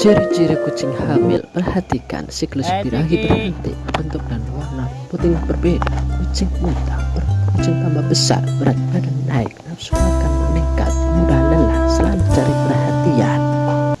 Ciri-ciri kucing hamil Perhatikan siklus birahi berhenti. Bentuk dan warna puting berbeda. Kucing muda Kucing tambah besar Berat badan naik Nafsu makan